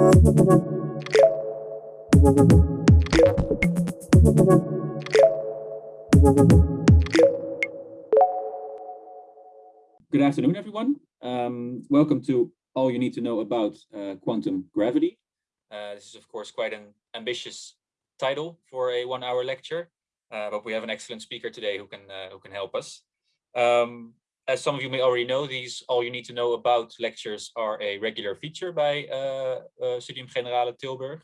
Good afternoon, everyone. Um, welcome to all you need to know about uh, quantum gravity. Uh, this is, of course, quite an ambitious title for a one-hour lecture, uh, but we have an excellent speaker today who can uh, who can help us. Um, as some of you may already know, these all you need to know about lectures are a regular feature by uh, uh, Studium Generale Tilburg.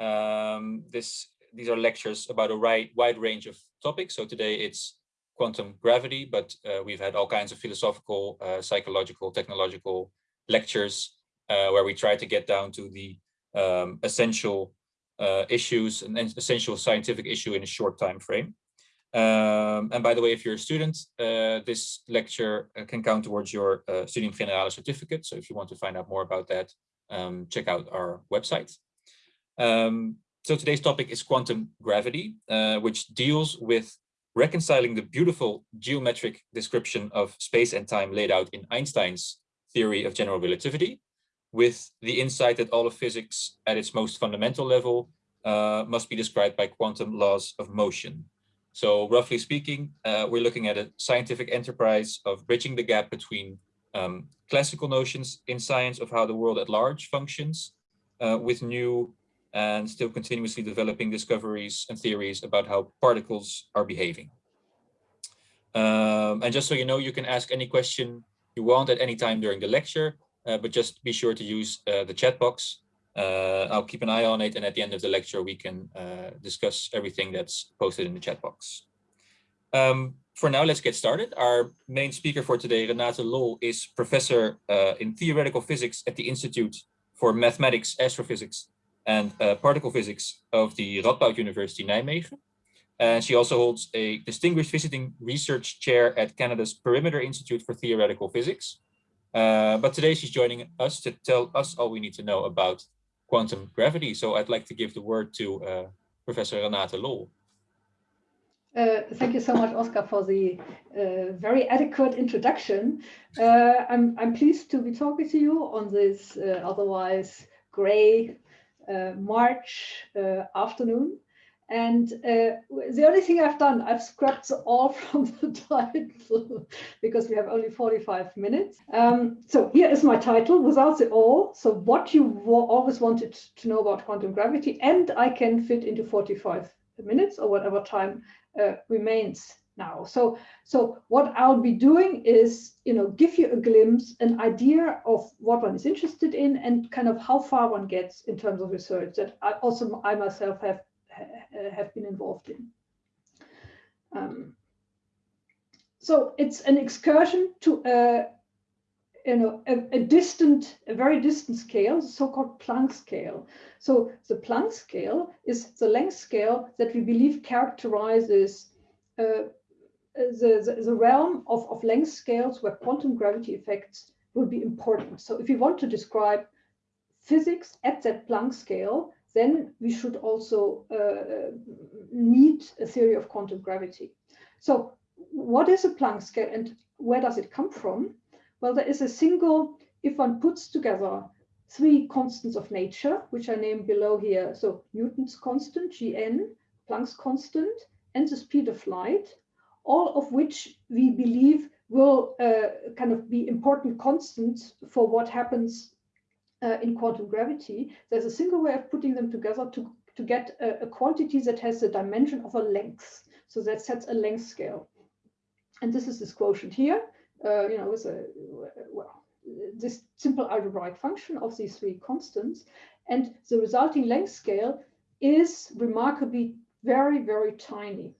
Um, this these are lectures about a wide, wide range of topics. So today it's quantum gravity, but uh, we've had all kinds of philosophical, uh, psychological, technological lectures uh, where we try to get down to the um, essential uh, issues and essential scientific issue in a short time frame. Um, and by the way, if you're a student, uh, this lecture uh, can count towards your uh, Studium Generale certificate. So if you want to find out more about that, um, check out our website. Um, so today's topic is quantum gravity, uh, which deals with reconciling the beautiful geometric description of space and time laid out in Einstein's theory of general relativity with the insight that all of physics at its most fundamental level uh, must be described by quantum laws of motion. So roughly speaking, uh, we're looking at a scientific enterprise of bridging the gap between um, classical notions in science of how the world at large functions uh, with new and still continuously developing discoveries and theories about how particles are behaving. Um, and just so you know, you can ask any question you want at any time during the lecture, uh, but just be sure to use uh, the chat box. Uh, I'll keep an eye on it, and at the end of the lecture, we can uh, discuss everything that's posted in the chat box. Um, for now, let's get started. Our main speaker for today, Renate Loll, is professor uh, in theoretical physics at the Institute for Mathematics, Astrophysics, and uh, particle physics of the Radboud University Nijmegen. And she also holds a distinguished visiting research chair at Canada's Perimeter Institute for Theoretical Physics. Uh, but today she's joining us to tell us all we need to know about quantum gravity. So I'd like to give the word to uh, Professor Renate Loll. Uh, thank you so much, Oscar, for the uh, very adequate introduction. Uh, I'm, I'm pleased to be talking to you on this uh, otherwise gray uh, March afternoon. And uh, the only thing I've done, I've scrapped all from the title because we have only 45 minutes. Um, so here is my title, Without the All. So what you always wanted to know about quantum gravity, and I can fit into 45 minutes or whatever time uh, remains now. So, so what I'll be doing is, you know, give you a glimpse, an idea of what one is interested in and kind of how far one gets in terms of research that I also I myself have have been involved in. Um, so it's an excursion to a, you know, a, a distant, a very distant scale, so-called Planck scale. So the Planck scale is the length scale that we believe characterizes uh, the, the, the, realm of, of length scales where quantum gravity effects will be important. So if you want to describe physics at that Planck scale, then we should also uh, need a theory of quantum gravity. So what is a Planck scale and where does it come from? Well, there is a single, if one puts together three constants of nature, which I name below here. So Newton's constant, Gn, Planck's constant, and the speed of light, all of which we believe will uh, kind of be important constants for what happens uh, in quantum gravity. There's a single way of putting them together to, to get a, a quantity that has the dimension of a length. So that sets a length scale. And this is this quotient here, uh, you know, with a, well, this simple algebraic function of these three constants. And the resulting length scale is remarkably very, very tiny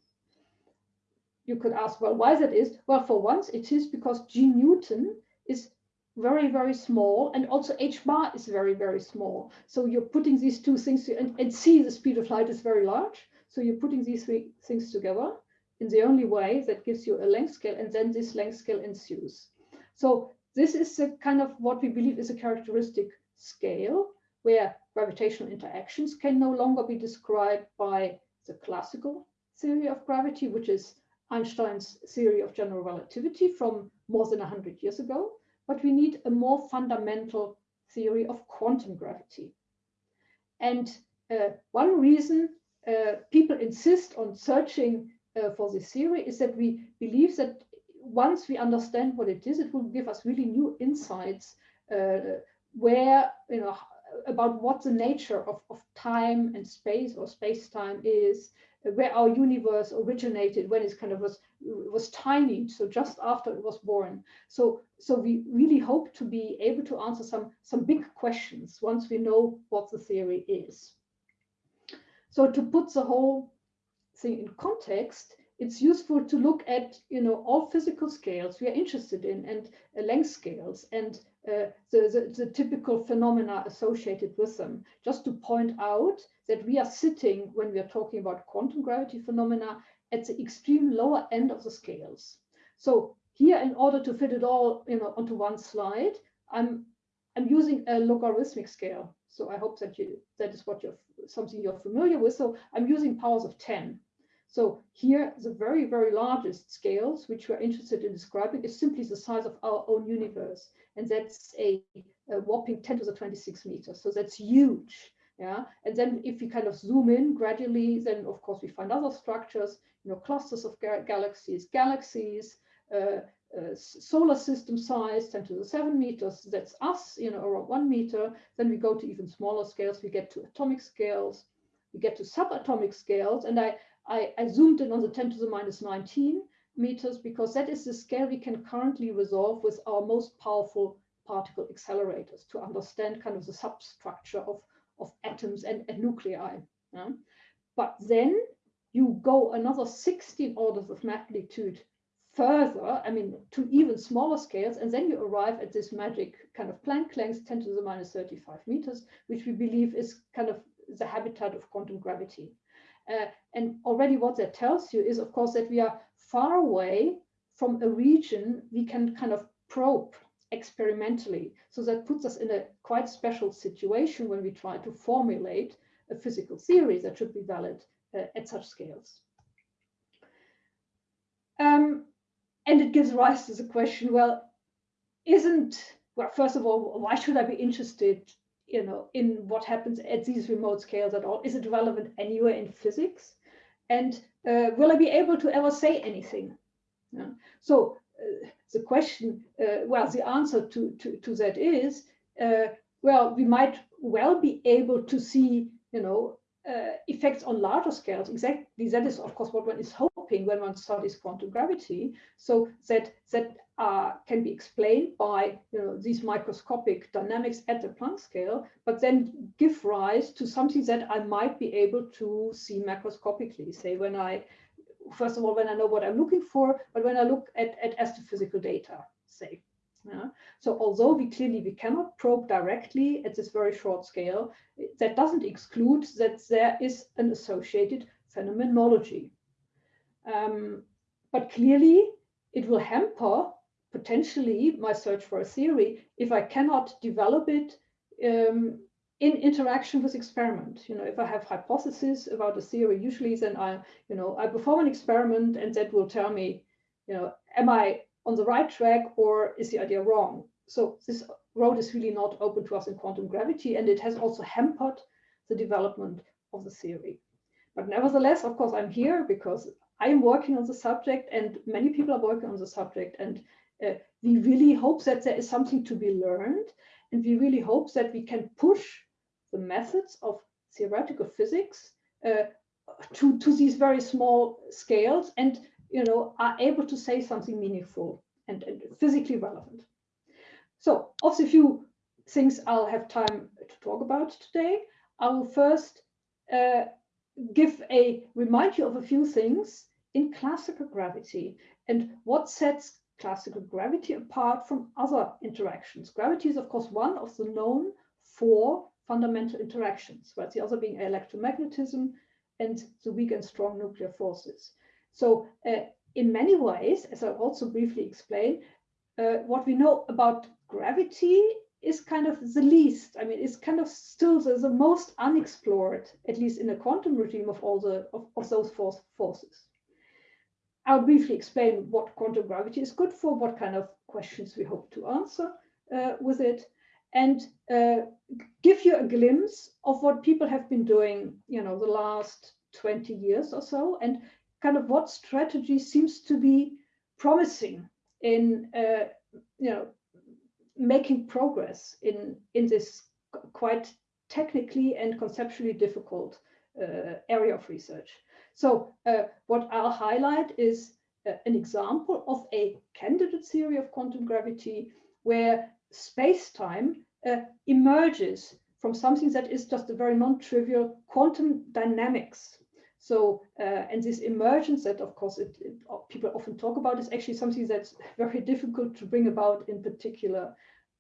you could ask, well, why that is? Well, for once, it is because G Newton is very, very small, and also h bar is very, very small. So you're putting these two things, and, and c, the speed of light is very large. So you're putting these three things together in the only way that gives you a length scale, and then this length scale ensues. So this is the kind of what we believe is a characteristic scale where gravitational interactions can no longer be described by the classical theory of gravity, which is Einstein's theory of general relativity from more than 100 years ago, but we need a more fundamental theory of quantum gravity. and uh, one reason uh, people insist on searching uh, for this theory is that we believe that once we understand what it is, it will give us really new insights uh, where, you know, about what the nature of, of time and space or space-time is, where our universe originated when it kind of was was tiny so just after it was born. So so we really hope to be able to answer some some big questions once we know what the theory is. So to put the whole thing in context it's useful to look at you know all physical scales we are interested in and uh, length scales and uh, the, the, the, typical phenomena associated with them. Just to point out that we are sitting when we are talking about quantum gravity phenomena at the extreme lower end of the scales. So here in order to fit it all you know onto one slide i'm i'm using a logarithmic scale. So i hope that you that is what you're something you're familiar with. So i'm using powers of 10 so here, the very, very largest scales, which we're interested in describing, is simply the size of our own universe. And that's a, a whopping 10 to the 26 meters. So that's huge. Yeah. And then if we kind of zoom in gradually, then of course we find other structures, you know, clusters of ga galaxies, galaxies, uh, uh, solar system size 10 to the 7 meters that's us you know around one meter then we go to even smaller scales we get to atomic scales we get to subatomic scales and i I, I zoomed in on the 10 to the minus 19 meters because that is the scale we can currently resolve with our most powerful particle accelerators to understand kind of the substructure of, of atoms and, and nuclei. Yeah? But then you go another 16 orders of magnitude further, I mean, to even smaller scales, and then you arrive at this magic kind of Planck length, 10 to the minus 35 meters, which we believe is kind of the habitat of quantum gravity. Uh, and already what that tells you is, of course, that we are far away from a region we can kind of probe experimentally. So that puts us in a quite special situation when we try to formulate a physical theory that should be valid uh, at such scales. Um, and it gives rise to the question, well, isn't, well, first of all, why should I be interested you know, in what happens at these remote scales at all? Is it relevant anywhere in physics? And uh, will I be able to ever say anything? Yeah. So uh, the question, uh, well, the answer to, to, to that is, uh, well, we might well be able to see, you know, uh, effects on larger scales. Exactly, that is, of course, what one is hoping when one studies quantum gravity. So that that uh, can be explained by you know these microscopic dynamics at the Planck scale, but then give rise to something that I might be able to see macroscopically. Say when I, first of all, when I know what I'm looking for, but when I look at at astrophysical data, say. Yeah. So although we clearly we cannot probe directly at this very short scale, that doesn't exclude that there is an associated phenomenology. Um, but clearly it will hamper potentially my search for a theory if I cannot develop it um, in interaction with experiment. You know, if I have hypotheses about a theory, usually then I, you know, I perform an experiment and that will tell me, you know, am I on the right track or is the idea wrong? So this road is really not open to us in quantum gravity and it has also hampered the development of the theory. But nevertheless, of course, I'm here because I am working on the subject and many people are working on the subject and uh, we really hope that there is something to be learned and we really hope that we can push the methods of theoretical physics uh, to, to these very small scales and you know, are able to say something meaningful and, and physically relevant. So of the few things I'll have time to talk about today, I will first uh, give a remind you of a few things in classical gravity and what sets classical gravity apart from other interactions. Gravity is, of course, one of the known four fundamental interactions, right? The other being electromagnetism and the weak and strong nuclear forces. So uh, in many ways, as I'll also briefly explain, uh, what we know about gravity is kind of the least. I mean, it's kind of still the, the most unexplored, at least in a quantum regime of all the of, of those force, forces. I'll briefly explain what quantum gravity is good for, what kind of questions we hope to answer uh, with it. and uh, give you a glimpse of what people have been doing, you know, the last 20 years or so, and kind of what strategy seems to be promising in, uh, you know, making progress in, in this quite technically and conceptually difficult uh, area of research. So uh, what I'll highlight is uh, an example of a candidate theory of quantum gravity where space-time uh, emerges from something that is just a very non-trivial quantum dynamics. So, uh, and this emergence that, of course, it, it, people often talk about is actually something that's very difficult to bring about in particular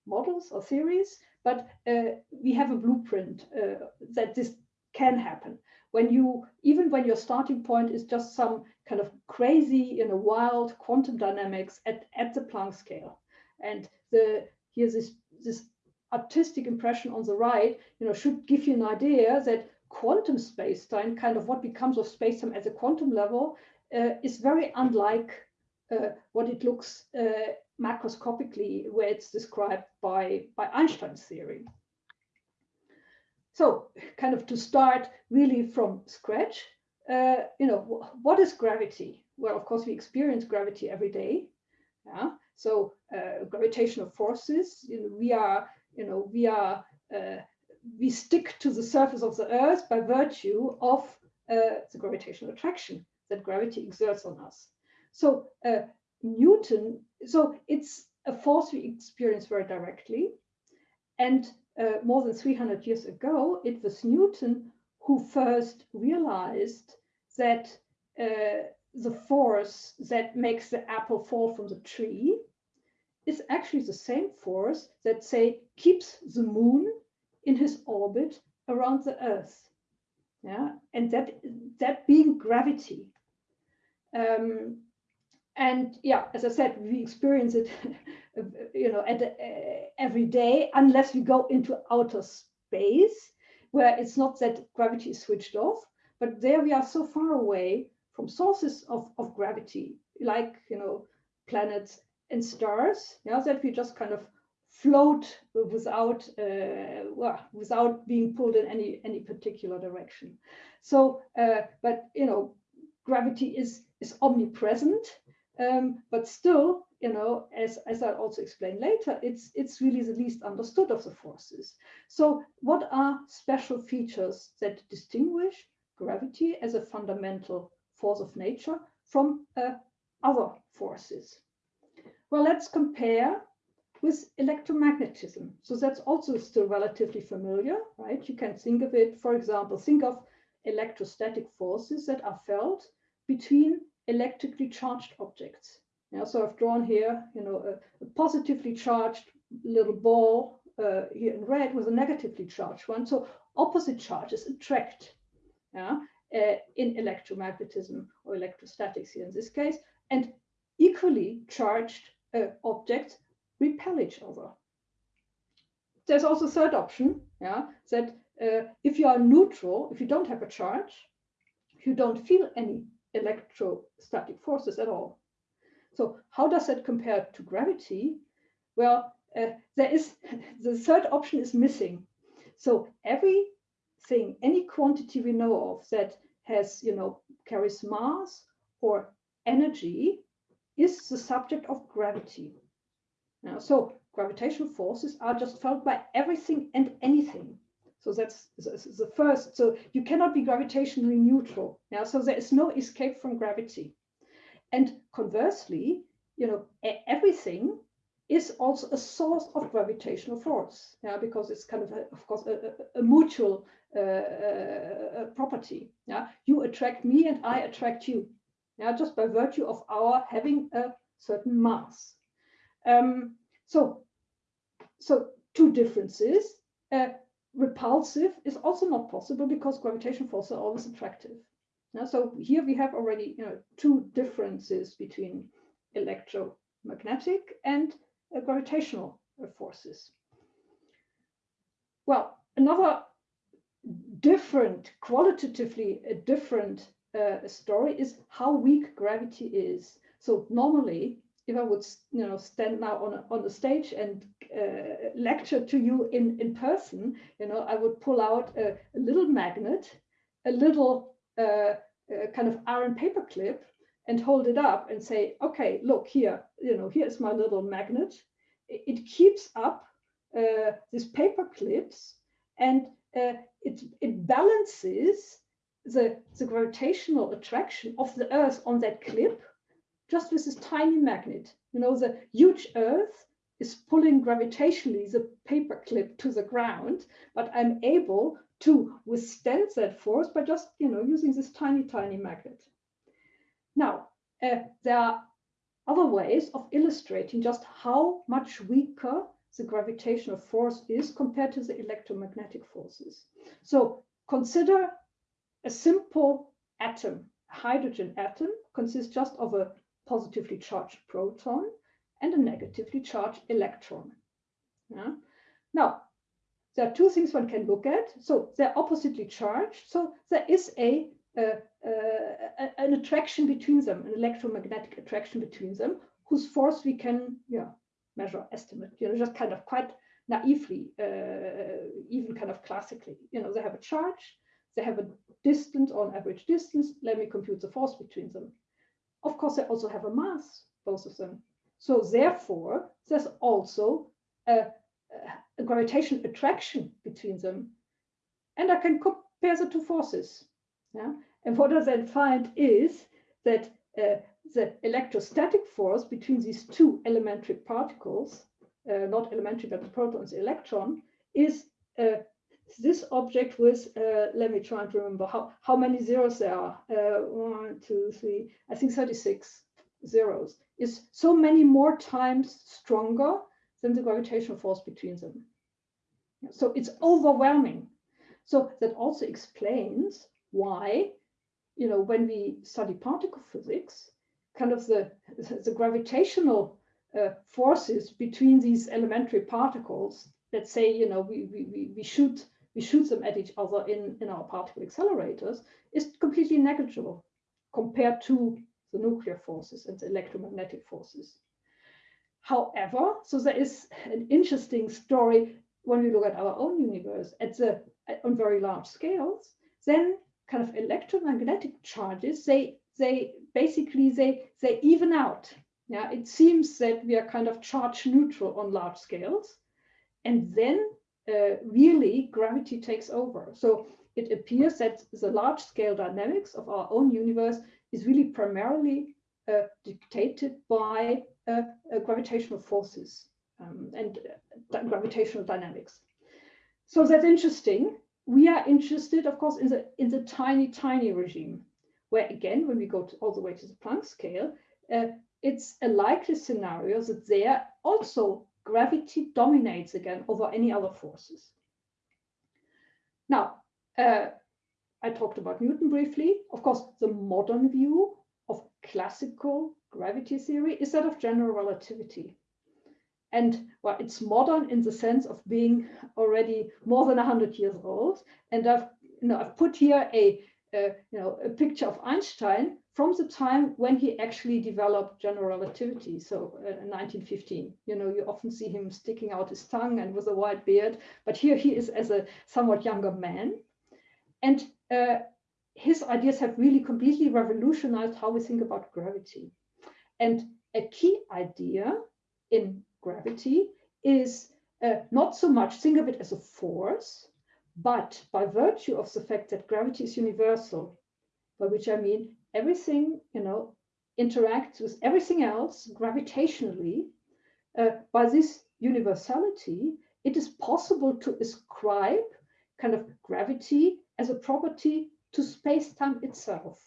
models or theories, but uh, we have a blueprint uh, that this can happen. When you, even when your starting point is just some kind of crazy, you know, wild quantum dynamics at, at the Planck scale. And the here's this, this artistic impression on the right, you know, should give you an idea that quantum space-time, kind of what becomes of space-time at the quantum level, uh, is very unlike uh, what it looks uh, macroscopically, where it's described by, by Einstein's theory. So kind of to start really from scratch, uh, you know, what is gravity? Well, of course, we experience gravity every day. Yeah. So uh, gravitational forces, you know, we are, you know, we are, uh, we stick to the surface of the Earth by virtue of uh, the gravitational attraction that gravity exerts on us. So uh, Newton, so it's a force we experience very directly. And uh, more than 300 years ago, it was Newton who first realized that uh, the force that makes the apple fall from the tree is actually the same force that, say, keeps the moon in his orbit around the Earth. Yeah, and that that being gravity. Um, and yeah, as I said, we experience it, you know, at, uh, every day, unless we go into outer space, where it's not that gravity is switched off, but there we are so far away from sources of, of gravity, like you know, planets and stars, yeah, that we just kind of float without uh, well, without being pulled in any any particular direction. So, uh, but you know, gravity is is omnipresent um, but still, you know, as, as I'll also explain later, it's, it's really the least understood of the forces. So what are special features that distinguish gravity as a fundamental force of nature from uh, other forces? Well, let's compare with electromagnetism. So that's also still relatively familiar, right? You can think of it, for example, think of electrostatic forces that are felt between electrically charged objects. So I've drawn here, you know, a, a positively charged little ball uh, here in red with a negatively charged one. So opposite charges attract yeah, uh, in electromagnetism or electrostatics here in this case, and equally charged uh, objects repel each other. There's also a third option, yeah, that uh, if you are neutral, if you don't have a charge, you don't feel any electrostatic forces at all. So how does that compare to gravity? Well, uh, there is the third option is missing. So everything, any quantity we know of that has, you know, carries mass or energy is the subject of gravity. Now, so gravitational forces are just felt by everything and anything. So that's the first. So you cannot be gravitationally neutral. Yeah. So there is no escape from gravity. And conversely, you know, everything is also a source of gravitational force. Yeah, because it's kind of, a, of course, a, a, a mutual uh, uh, property. Yeah, you attract me and I attract you. Yeah, just by virtue of our having a certain mass. Um, so, so two differences. Uh, repulsive is also not possible because gravitational forces are always attractive. Now, so here we have already you know, two differences between electromagnetic and uh, gravitational uh, forces. Well, another different, qualitatively a different uh, story is how weak gravity is. So normally if I would, you know, stand now on a, on the stage and uh, lecture to you in in person, you know, I would pull out a, a little magnet, a little uh, uh, kind of iron paper clip, and hold it up and say, okay, look here, you know, here's my little magnet. It, it keeps up uh, these paper clips and uh, it, it balances the, the gravitational attraction of the Earth on that clip just with this tiny magnet. You know, the huge Earth is pulling gravitationally the paper clip to the ground, but I'm able to withstand that force by just, you know, using this tiny, tiny magnet. Now, uh, there are other ways of illustrating just how much weaker the gravitational force is compared to the electromagnetic forces. So consider a simple atom. A hydrogen atom consists just of a positively charged proton and a negatively charged electron. Yeah? Now, there are two things one can look at. So they're oppositely charged. So there is a, uh, uh, an attraction between them, an electromagnetic attraction between them, whose force we can yeah, measure, estimate, you know, just kind of quite naively, uh, even kind of classically. You know, they have a charge, they have a distance on average distance. Let me compute the force between them. Of course, they also have a mass, both of them. So therefore, there's also a, a gravitational attraction between them. And I can compare the two forces. Yeah? And what I then find is that uh, the electrostatic force between these two elementary particles, uh, not elementary, but the proton and the electron, is uh, this object with, uh, let me try and remember how, how many zeros there are. Uh, one, two, three, I think 36 zeros, is so many more times stronger than the gravitational force between them. So it's overwhelming. So that also explains why, you know, when we study particle physics, kind of the, the gravitational uh, forces between these elementary particles let's say you know we, we, we shoot we shoot them at each other in, in our particle accelerators is completely negligible compared to the nuclear forces and the electromagnetic forces. However, so there is an interesting story when we look at our own universe at the on very large scales, then kind of electromagnetic charges, they they basically they they even out. Yeah, it seems that we are kind of charge neutral on large scales, and then uh, really gravity takes over. So it appears that the large scale dynamics of our own universe is really primarily uh, dictated by uh, uh gravitational forces um, and uh, gravitational dynamics. So that's interesting. We are interested, of course, in the in the tiny, tiny regime where again, when we go to, all the way to the Planck scale, uh, it's a likely scenario that there also gravity dominates again over any other forces. Now, uh, I talked about Newton briefly. Of course, the modern view classical gravity theory is that of general relativity. And well, it's modern in the sense of being already more than 100 years old. And I've, you know, I've put here a you know, a picture of Einstein from the time when he actually developed general relativity. So uh, in 1915, you know, you often see him sticking out his tongue and with a white beard, but here he is as a somewhat younger man. And uh, his ideas have really completely revolutionized how we think about gravity. And a key idea in gravity is uh, not so much think of it as a force, but by virtue of the fact that gravity is universal, by which I mean everything, you know, interacts with everything else gravitationally, uh, by this universality, it is possible to ascribe kind of gravity as a property to space-time itself.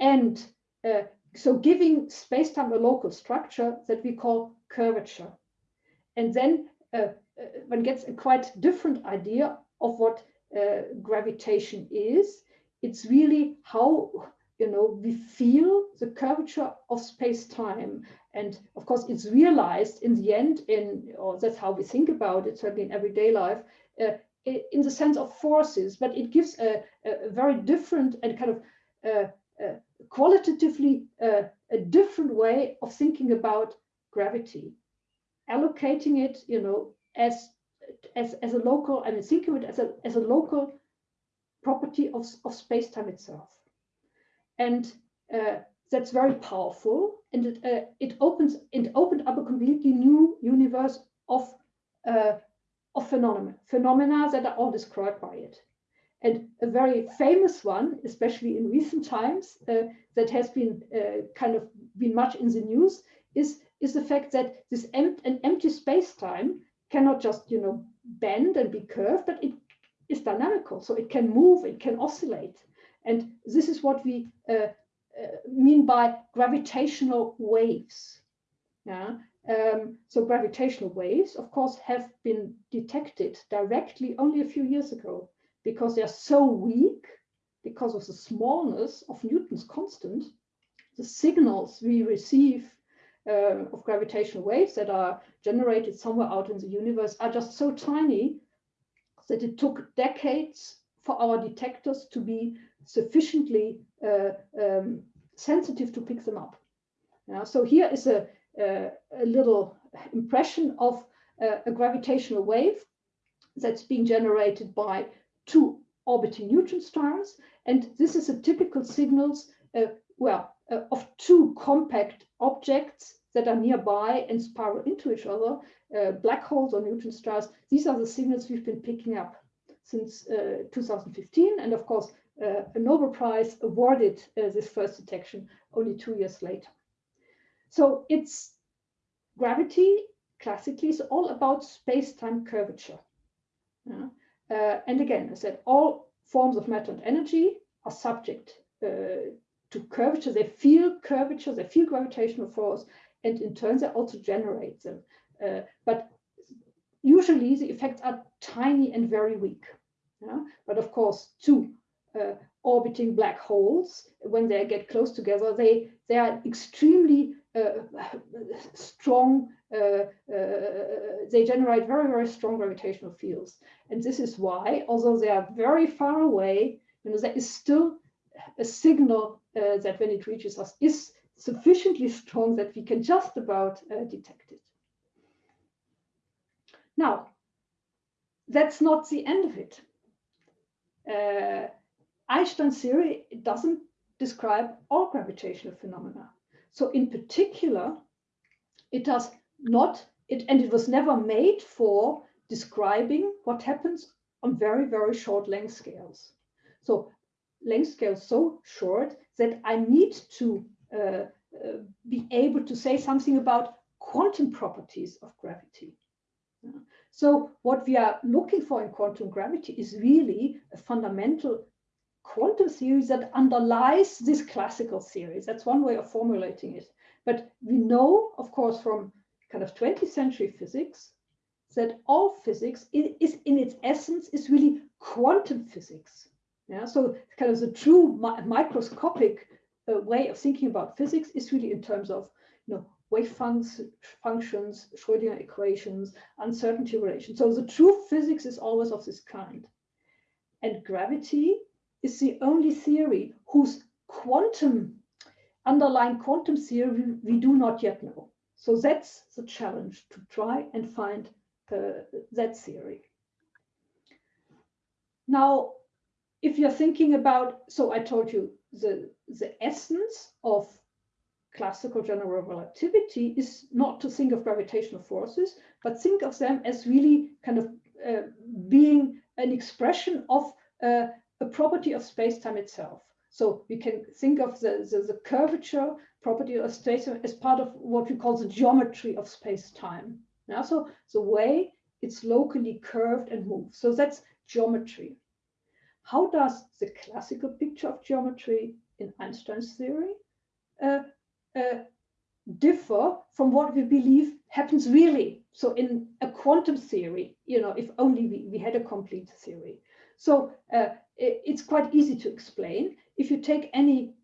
And uh, so giving space-time a local structure that we call curvature. And then uh, uh one gets a quite different idea of what uh, gravitation is. It's really how you know we feel the curvature of space-time, and of course it's realized in the end in or that's how we think about it certainly in everyday life. Uh, in the sense of forces, but it gives a, a very different and kind of uh, uh, qualitatively uh, a different way of thinking about gravity, allocating it, you know, as as as a local, I mean, thinking of it as a as a local property of of space-time itself, and uh, that's very powerful, and it uh, it opens it opened up a completely new universe of uh, of phenomena phenomena that are all described by it. And a very famous one, especially in recent times, uh, that has been uh, kind of been much in the news, is, is the fact that this em an empty space-time cannot just, you know, bend and be curved, but it is dynamical. So it can move, it can oscillate. And this is what we uh, uh mean by gravitational waves. Yeah. Um, so gravitational waves, of course, have been detected directly only a few years ago because they are so weak, because of the smallness of Newton's constant, the signals we receive uh, of gravitational waves that are generated somewhere out in the universe are just so tiny that it took decades for our detectors to be sufficiently uh, um, sensitive to pick them up. Yeah, so here is a, a, a little impression of uh, a gravitational wave that's being generated by two orbiting neutron stars. And this is a typical signals, uh, well, uh, of two compact objects that are nearby and spiral into each other, uh, black holes or neutron stars. These are the signals we've been picking up since uh, 2015. And of course, uh, a Nobel Prize awarded uh, this first detection only two years later. So it's gravity classically is all about space-time curvature. Yeah. Uh, and again, I said all forms of matter and energy are subject uh, to curvature. They feel curvature, they feel gravitational force, and in turn they also generate them. Uh, but usually the effects are tiny and very weak. Yeah? But of course, two uh, orbiting black holes, when they get close together, they, they are extremely strong, uh, uh, they generate very, very strong gravitational fields. And this is why, although they are very far away, you know, there is still a signal that when it reaches us is sufficiently strong that we can just about detect it. Now, that's not the end of it. Uh, Einstein's theory doesn't describe all gravitational phenomena. So in particular, it does not, it, and it was never made for describing what happens on very, very short length scales. So length scales so short that I need to uh, uh, be able to say something about quantum properties of gravity. So what we are looking for in quantum gravity is really a fundamental quantum theory that underlies this classical theory. That's one way of formulating it. But we know, of course, from kind of 20th century physics, that all physics is in its essence is really quantum physics. Yeah, so kind of the true mi microscopic uh, way of thinking about physics is really in terms of you know wave func functions, Schrodinger equations, uncertainty relations. So the true physics is always of this kind. And gravity is the only theory whose quantum, underlying quantum theory we do not yet know. So that's the challenge to try and find uh, that theory. Now, if you're thinking about, so I told you the, the essence of classical general relativity is not to think of gravitational forces, but think of them as really kind of uh, being an expression of uh, a property of space-time itself. So we can think of the, the, the curvature property of space as part of what we call the geometry of space-time. Now, so the way it's locally curved and moves. So that's geometry. How does the classical picture of geometry in Einstein's theory uh, uh, differ from what we believe happens really? So in a quantum theory, you know, if only we, we had a complete theory. So uh, it's quite easy to explain. If you take any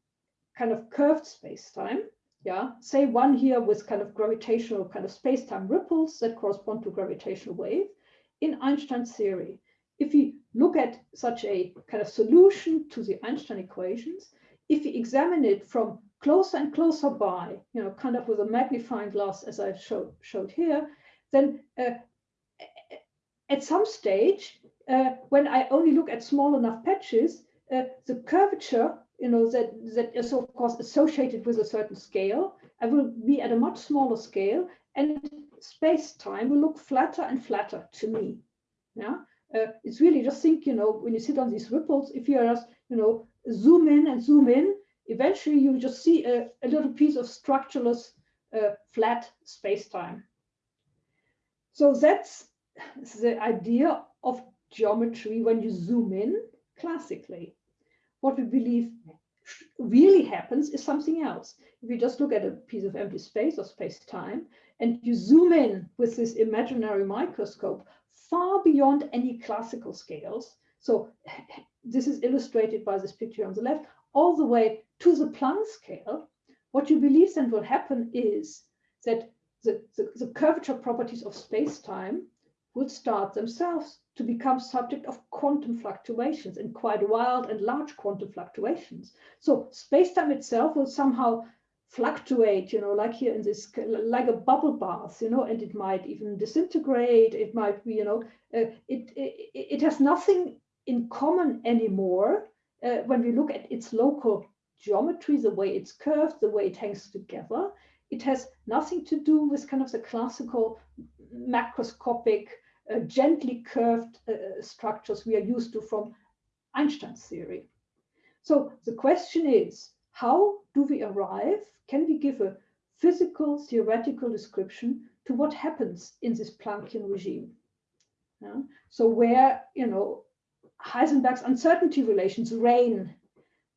kind of curved space-time, yeah, say one here with kind of gravitational kind of space-time ripples that correspond to gravitational wave, in Einstein's theory, if we look at such a kind of solution to the Einstein equations, if you examine it from closer and closer by, you know, kind of with a magnifying glass, as I showed, showed here, then uh, at some stage, uh, when I only look at small enough patches, uh, the curvature, you know, that, that is of course associated with a certain scale, I will be at a much smaller scale and space-time will look flatter and flatter to me. Yeah, uh, it's really just think, you know, when you sit on these ripples, if you just, you know, zoom in and zoom in, eventually you just see a, a little piece of structureless uh, flat space-time. So that's the idea of geometry when you zoom in classically. What we believe really happens is something else. If you just look at a piece of empty space or space-time and you zoom in with this imaginary microscope far beyond any classical scales, so this is illustrated by this picture on the left, all the way to the Planck scale, what you believe then will happen is that the, the, the curvature properties of space-time will start themselves to become subject of quantum fluctuations and quite wild and large quantum fluctuations. So space-time itself will somehow fluctuate, you know, like here in this, like a bubble bath, you know, and it might even disintegrate. It might be, you know, uh, it, it, it has nothing in common anymore uh, when we look at its local geometry, the way it's curved, the way it hangs together. It has nothing to do with kind of the classical macroscopic uh, gently curved uh, structures we are used to from Einstein's theory. So the question is, how do we arrive? Can we give a physical theoretical description to what happens in this Planckian regime? Yeah? So where, you know, Heisenberg's uncertainty relations reign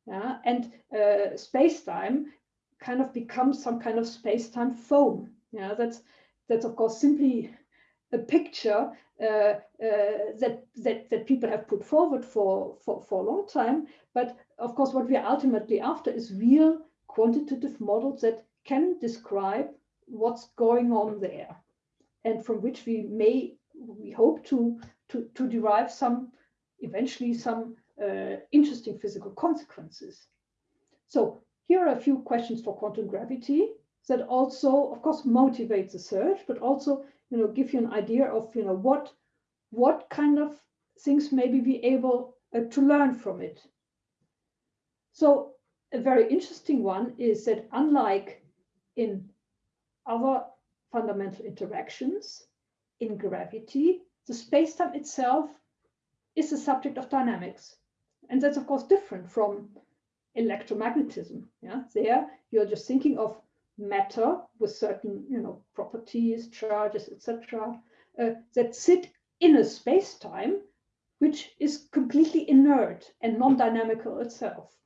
yeah? and uh, space-time kind of becomes some kind of space-time foam. Yeah, that's that's of course simply a picture uh, uh, that, that, that people have put forward for, for, for a long time. But of course, what we are ultimately after is real quantitative models that can describe what's going on there and from which we may, we hope to, to, to derive some, eventually some uh, interesting physical consequences. So here are a few questions for quantum gravity that also, of course, motivate the search, but also you know, give you an idea of, you know, what, what kind of things maybe be able uh, to learn from it. So a very interesting one is that unlike in other fundamental interactions, in gravity, the space-time itself is the subject of dynamics. And that's of course different from electromagnetism. Yeah, there you're just thinking of matter with certain you know properties charges etc uh, that sit in a space-time which is completely inert and non-dynamical itself.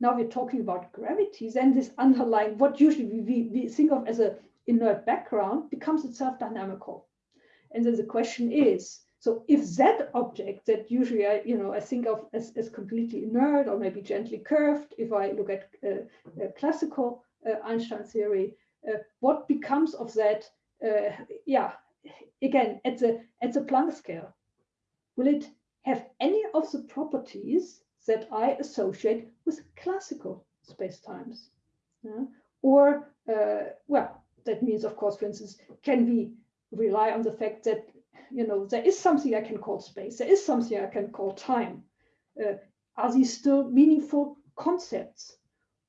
Now we're talking about gravity then this underlying what usually we, we, think of as a inert background becomes itself dynamical. And then the question is so if that object that usually I, you know, I think of as, as completely inert or maybe gently curved, if I look at uh, uh, classical Einstein theory. Uh, what becomes of that? Uh, yeah, again at the at the Planck scale, will it have any of the properties that I associate with classical spacetimes? Yeah? Or well, that means, of course, for instance, can we rely on the fact that you know there is something I can call space, there is something I can call time. Uh, are these still meaningful concepts?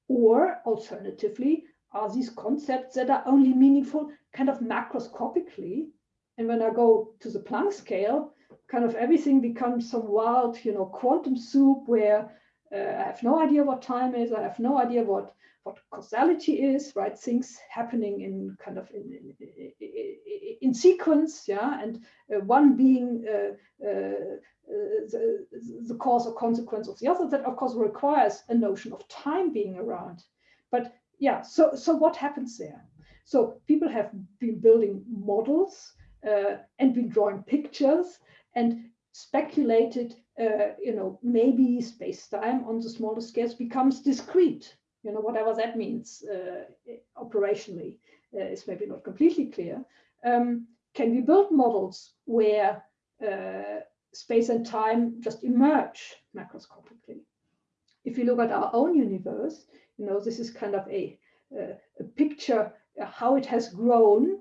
Or alternatively, are these concepts that are only meaningful kind of macroscopically? And when I go to the Planck scale, kind of everything becomes some wild, you know, quantum soup where uh, I have no idea what time is. I have no idea what what causality is, right? Things happening in kind of in in, in sequence, yeah, and uh, one being uh, uh the, the cause or consequence of the other. That of course requires a notion of time being around. But yeah, so so what happens there? So people have been building models uh, and been drawing pictures and speculated, uh, you know, maybe space-time on the smaller scales becomes discrete. You know, whatever that means uh, operationally uh, is maybe not completely clear. Um, can we build models where uh, space and time just emerge macroscopically. if you look at our own universe, you know, this is kind of a, uh, a picture how it has grown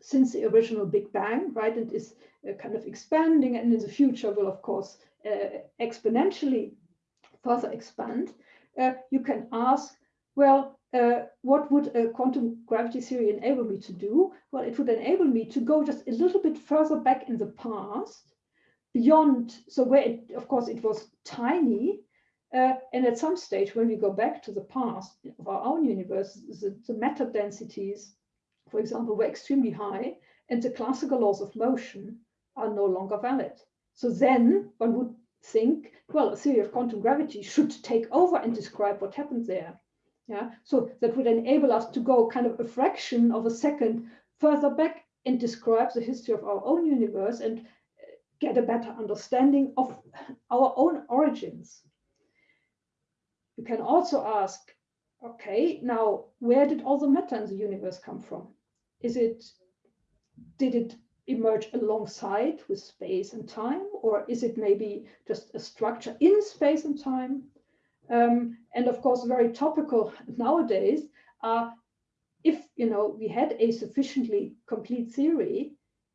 since the original Big Bang, right? And is kind of expanding and in the future will, of course, uh, exponentially further expand. Uh, you can ask, well, uh, what would a quantum gravity theory enable me to do? Well, it would enable me to go just a little bit further back in the past, beyond, so where, it, of course, it was tiny, uh, and at some stage, when we go back to the past of our own universe, the, the matter densities, for example, were extremely high, and the classical laws of motion are no longer valid. So then one would think, well, a theory of quantum gravity should take over and describe what happened there. Yeah, so that would enable us to go kind of a fraction of a second further back and describe the history of our own universe and uh, get a better understanding of our own origins. You can also ask, okay, now where did all the matter in the universe come from? Is it, did it emerge alongside with space and time, or is it maybe just a structure in space and time? Um, and of course, very topical nowadays are if you know we had a sufficiently complete theory,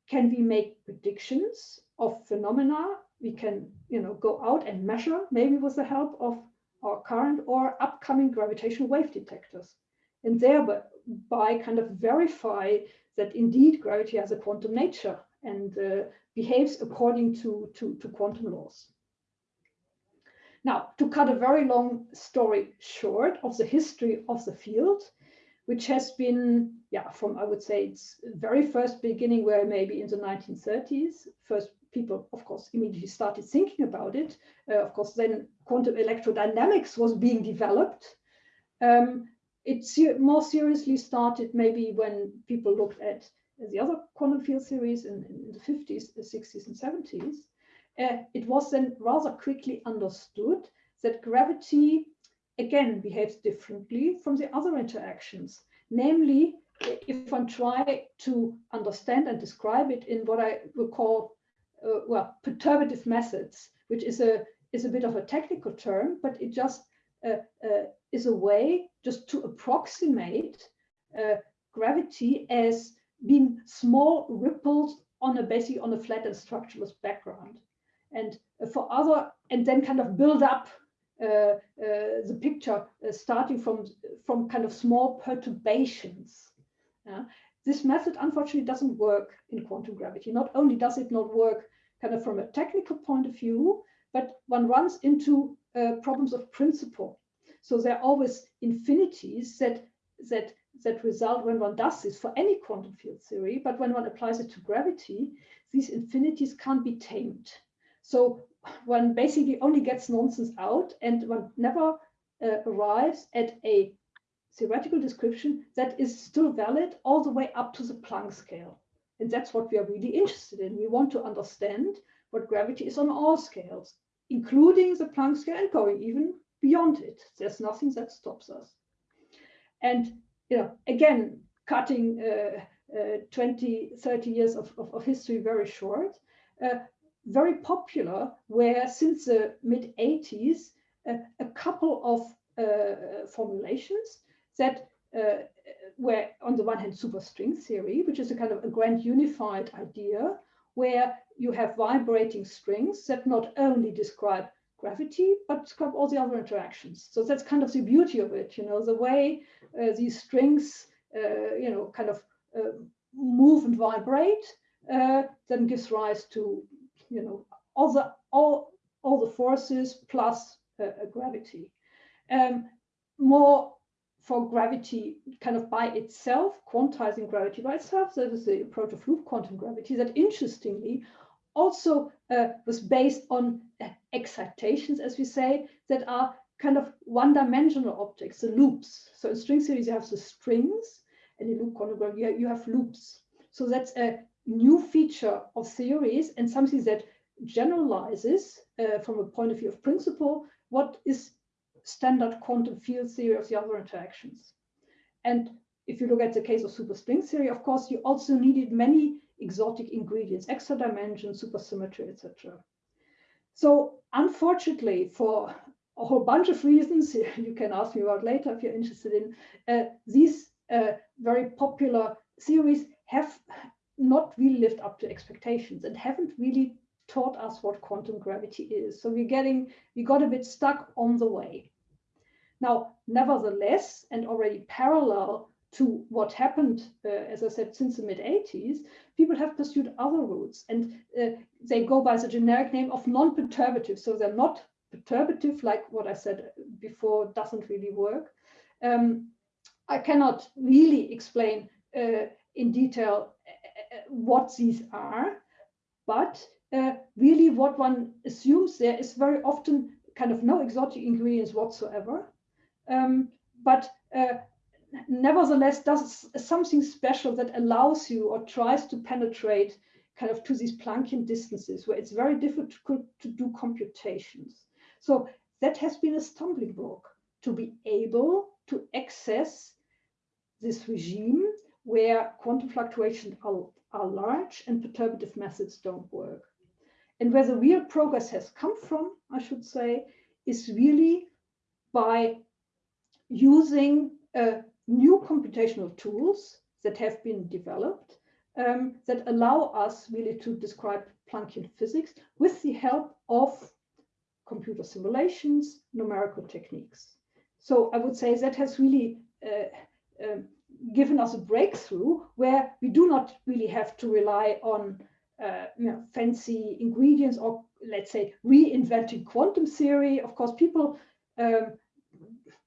can we make predictions of phenomena? We can you know go out and measure, maybe with the help of our current or upcoming gravitational wave detectors, and thereby kind of verify that indeed gravity has a quantum nature and uh, behaves according to, to, to quantum laws. Now, to cut a very long story short of the history of the field, which has been, yeah, from I would say its very first beginning, where maybe in the 1930s, first people, of course, immediately started thinking about it. Uh, of course, then quantum electrodynamics was being developed. Um, it ser more seriously started maybe when people looked at the other quantum field theories in, in the 50s, the 60s, and 70s. Uh, it was then rather quickly understood that gravity again behaves differently from the other interactions. Namely, if one try to understand and describe it in what I would call, uh, well, perturbative methods, which is a is a bit of a technical term, but it just is a way just to approximate uh, gravity as being small ripples on a basically on a flat and structureless background. And for other, and then kind of build up uh, uh, the picture uh, starting from, from kind of small perturbations. this method unfortunately doesn't work in quantum gravity. Not only does it not work kind of from a technical point of view, but one runs into uh, problems of principle. So there are always infinities that that that result when one does this for any quantum field theory, but when one applies it to gravity, these infinities can't be tamed. So one basically only gets nonsense out and one never uh, arrives at a theoretical description that is still valid all the way up to the Planck scale. And that's what we are really interested in. We want to understand what gravity is on all scales, including the Planck scale and going even beyond it. There's nothing that stops us. And you know, again, cutting uh, uh, 20, 30 years of, of, of history very short, uh, very popular, where since the mid 80s, uh, a couple of uh, formulations that uh, were on the one hand superstring theory, which is a kind of a grand unified idea where you have vibrating strings that not only describe gravity, but describe all the other interactions. So that's kind of the beauty of it, you know, the way uh, these strings, uh, you know, kind of uh, move and vibrate, uh, then gives rise to, you know, all the all all the forces plus uh, gravity. Um, more for gravity kind of by itself, quantizing gravity by itself. That is the approach of loop quantum gravity that interestingly also uh, was based on uh, excitations, as we say, that are kind of one-dimensional objects, the loops. So in string theory, you have the strings, and in loop quantum gravity, you have loops. So that's a new feature of theories and something that generalizes uh, from a point of view of principle what is standard quantum field theory of the other interactions. And if you look at the case of superstring theory, of course, you also needed many exotic ingredients, extra dimension, supersymmetry, etc. So unfortunately for a whole bunch of reasons you can ask me about later if you're interested in. Uh, these uh, very popular theories have not really lived up to expectations and haven't really taught us what quantum gravity is. So we're getting, we got a bit stuck on the way. Now, nevertheless, and already parallel to what happened, uh, as I said, since the mid 80s, people have pursued other routes and uh, they go by the generic name of non-perturbative. So they're not perturbative, like what I said before doesn't really work. Um, I cannot really explain uh, in detail uh, uh, what these are, but uh, really what one assumes there is very often kind of no exotic ingredients whatsoever. Um, but uh, nevertheless does something special that allows you or tries to penetrate kind of to these Planckian distances where it's very difficult to do computations. So that has been a stumbling block to be able to access this regime where quantum fluctuations are, are large and perturbative methods don't work. And where the real progress has come from, I should say, is really by using uh, new computational tools that have been developed um, that allow us really to describe Planckian physics with the help of computer simulations, numerical techniques. So I would say that has really uh, uh, given us a breakthrough where we do not really have to rely on uh, you know, fancy ingredients or let's say reinventing quantum theory. Of course, people um,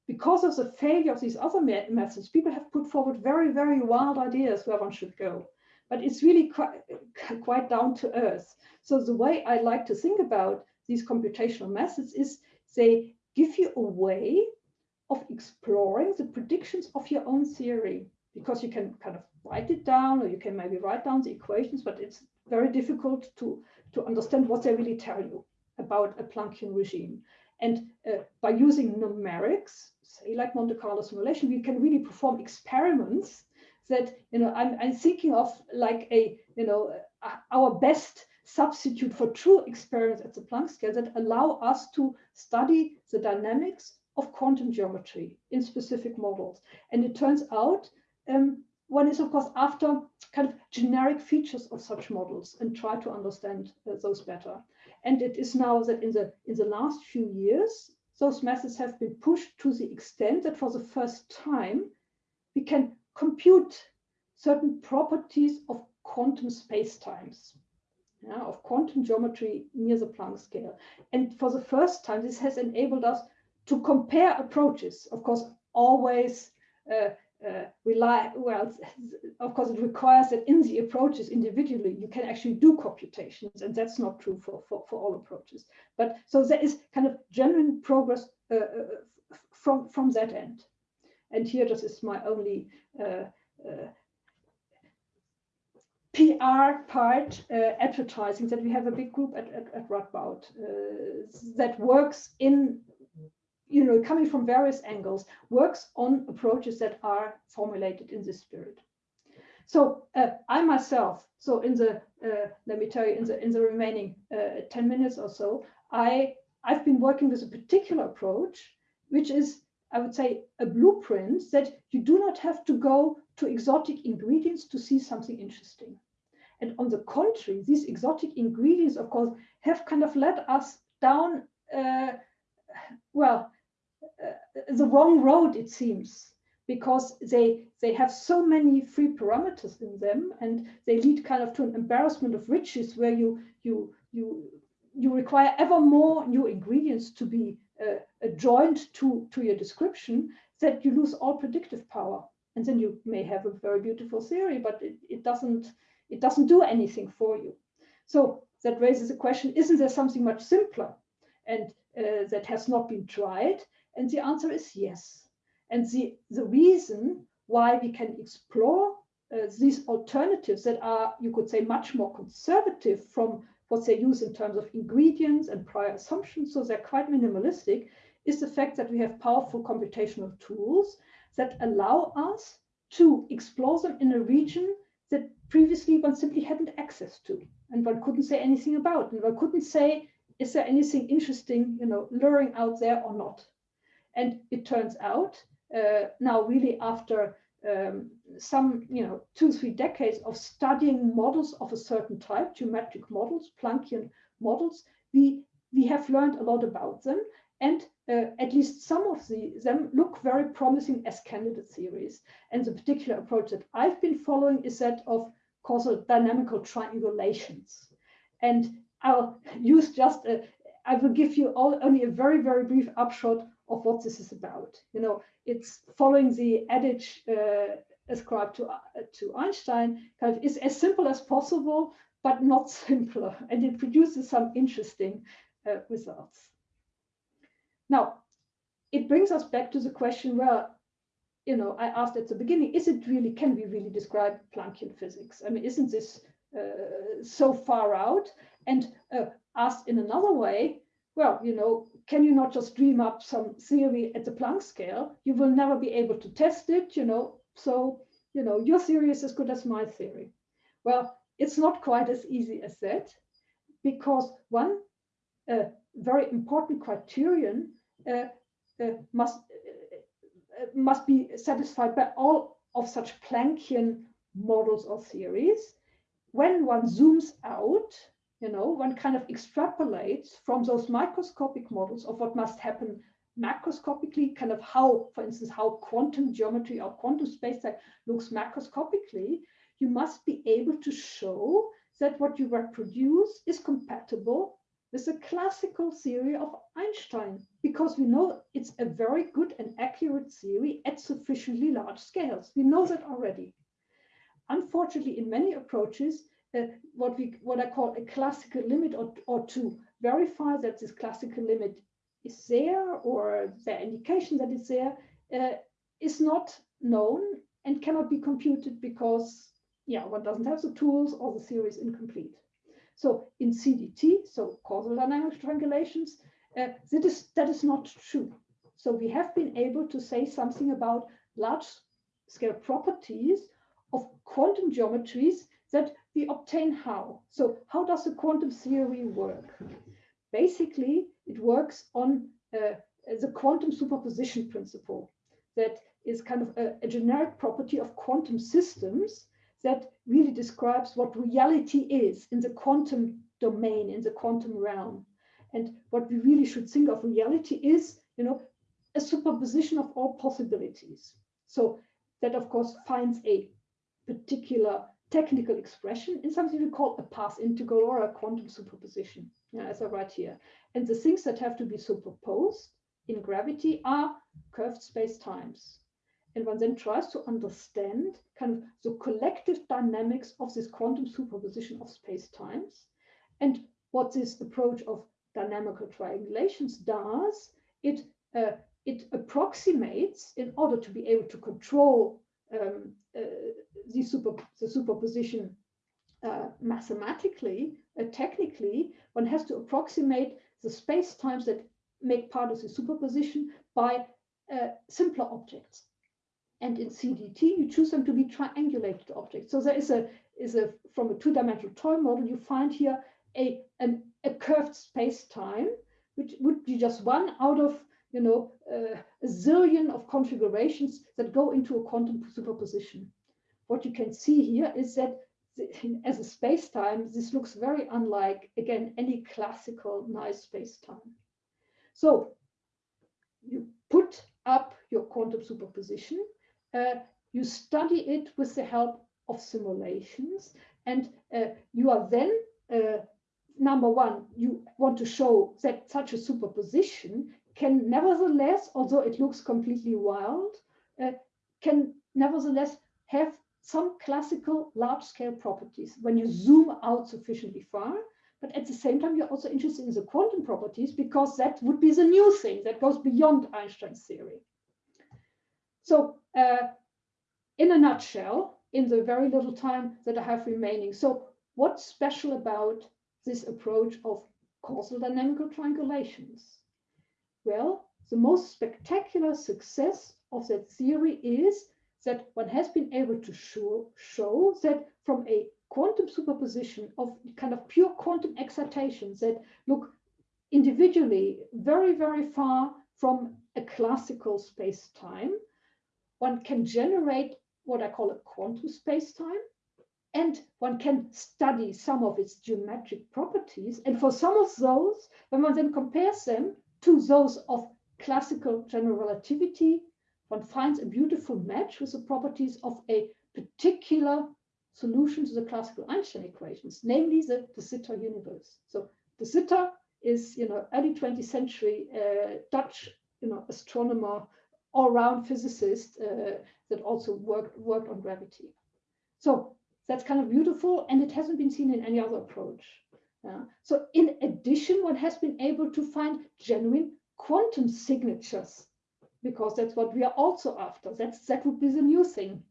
because of the failure of these other methods, people have put forward very, very wild ideas where one should go. But it's really quite, quite down to earth. So the way I like to think about these computational methods is they give you a way of exploring the predictions of your own theory because you can kind of write it down or you can maybe write down the equations, but it's very difficult to, to understand what they really tell you about a Planckian regime. And uh, by using numerics, like Monte Carlo simulation, we can really perform experiments that, you know, I'm, I'm thinking of like a, you know, our best substitute for true experiments at the Planck scale that allow us to study the dynamics of quantum geometry in specific models. And it turns out um, one is, of course, after kind of generic features of such models and try to understand uh, those better. And it is now that in the in the last few years, those methods have been pushed to the extent that for the first time, we can compute certain properties of quantum spacetimes, yeah, of quantum geometry near the Planck scale. And for the first time, this has enabled us to compare approaches, of course, always uh, uh, rely, well, of course, it requires that in the approaches individually, you can actually do computations, and that's not true for, for, for all approaches. But so there is kind of genuine progress uh, uh from, from that end. And here this is my only uh, uh PR part, uh, advertising, that we have a big group at, at, at Radboud that works in you know, coming from various angles, works on approaches that are formulated in this spirit. So uh, I myself, so in the, uh, let me tell you, in the in the remaining uh, 10 minutes or so, I I've been working with a particular approach, which is, I would say, a blueprint that you do not have to go to exotic ingredients to see something interesting. And on the contrary, these exotic ingredients, of course, have kind of led us down, uh, well, the wrong road, it seems, because they they have so many free parameters in them, and they lead kind of to an embarrassment of riches, where you you you you require ever more new ingredients to be uh, joined to to your description, that you lose all predictive power, and then you may have a very beautiful theory, but it, it doesn't it doesn't do anything for you. So that raises a question: Isn't there something much simpler? and uh, that has not been tried and the answer is yes. And the, the reason why we can explore uh, these alternatives that are, you could say, much more conservative from what they use in terms of ingredients and prior assumptions, so they're quite minimalistic, is the fact that we have powerful computational tools that allow us to explore them in a region that previously one simply hadn't access to and one couldn't say anything about and one couldn't say is there anything interesting, you know, luring out there or not? And it turns out uh, now really after um, some, you know, two, three decades of studying models of a certain type, geometric models, Planckian models, we, we have learned a lot about them. And uh, at least some of the, them look very promising as candidate theories. And the particular approach that I've been following is that of causal dynamical triangulations. And I'll use just, a, I will give you all, only a very, very brief upshot of what this is about. You know, it's following the adage uh, ascribed to, uh, to Einstein, kind of is as simple as possible, but not simpler. And it produces some interesting uh, results. Now, it brings us back to the question where, you know, I asked at the beginning, is it really, can we really describe Planckian physics? I mean, isn't this uh, so far out? And uh, asked in another way, well, you know, can you not just dream up some theory at the Planck scale? You will never be able to test it, you know, so, you know, your theory is as good as my theory. Well, it's not quite as easy as that because one uh, very important criterion uh, uh, must, uh, must be satisfied by all of such Planckian models or theories. When one zooms out, you know, one kind of extrapolates from those microscopic models of what must happen macroscopically, kind of how, for instance, how quantum geometry or quantum spacetime looks macroscopically, you must be able to show that what you reproduce is compatible with the classical theory of Einstein, because we know it's a very good and accurate theory at sufficiently large scales. We know that already. Unfortunately, in many approaches, uh, what we what I call a classical limit or, or to verify that this classical limit is there or the indication that it's there uh, is not known and cannot be computed because yeah one doesn't have the tools or the theory is incomplete. So in CDT, so causal dynamic triangulations, uh, that, is, that is not true. So we have been able to say something about large scale properties of quantum geometries that we obtain how. So how does the quantum theory work? Basically, it works on uh, the quantum superposition principle that is kind of a, a generic property of quantum systems that really describes what reality is in the quantum domain, in the quantum realm. And what we really should think of reality is, you know, a superposition of all possibilities. So that, of course, finds a particular technical expression in something we call a path integral or a quantum superposition, yeah, as I write here. And the things that have to be superposed in gravity are curved space-times. And one then tries to understand kind of the collective dynamics of this quantum superposition of space-times. And what this approach of dynamical triangulations does, it, uh, it approximates in order to be able to control um, uh, the, super, the superposition uh, mathematically, uh, technically, one has to approximate the space-times that make part of the superposition by uh, simpler objects. And in CDT, you choose them to be triangulated objects. So there is a, is a from a two-dimensional toy model, you find here a, an, a curved space-time, which would be just one out of you know, uh, a zillion of configurations that go into a quantum superposition. What you can see here is that as a space-time, this looks very unlike, again, any classical nice space-time. So you put up your quantum superposition, uh, you study it with the help of simulations, and uh, you are then uh, number one, you want to show that such a superposition can nevertheless, although it looks completely wild, uh, can nevertheless have some classical large-scale properties when you zoom out sufficiently far. But at the same time, you're also interested in the quantum properties because that would be the new thing that goes beyond Einstein's theory. So uh, in a nutshell, in the very little time that I have remaining, so what's special about this approach of causal dynamical triangulations? Well, the most spectacular success of that theory is that one has been able to show, show that from a quantum superposition of kind of pure quantum excitations that look individually very, very far from a classical space-time. One can generate what I call a quantum space-time, and one can study some of its geometric properties. And for some of those, when one then compares them to those of classical general relativity, one finds a beautiful match with the properties of a particular solution to the classical Einstein equations, namely the de Sitter universe. So de Sitter is, you know, early 20th century uh, Dutch, you know, astronomer, all-round physicist uh, that also worked worked on gravity. So that's kind of beautiful, and it hasn't been seen in any other approach. Uh, so in addition, one has been able to find genuine quantum signatures because that's what we are also after. That's that would be the new thing.